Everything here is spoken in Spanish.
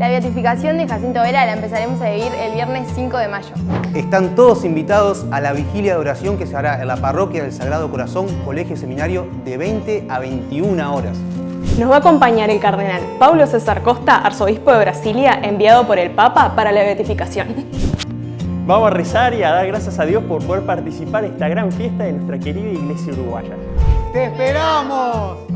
La beatificación de Jacinto Vera la empezaremos a vivir el viernes 5 de mayo. Están todos invitados a la vigilia de oración que se hará en la parroquia del Sagrado Corazón, Colegio Seminario, de 20 a 21 horas. Nos va a acompañar el cardenal Paulo César Costa, arzobispo de Brasilia, enviado por el Papa para la beatificación. Vamos a rezar y a dar gracias a Dios por poder participar en esta gran fiesta de nuestra querida iglesia uruguaya. ¡Te esperamos!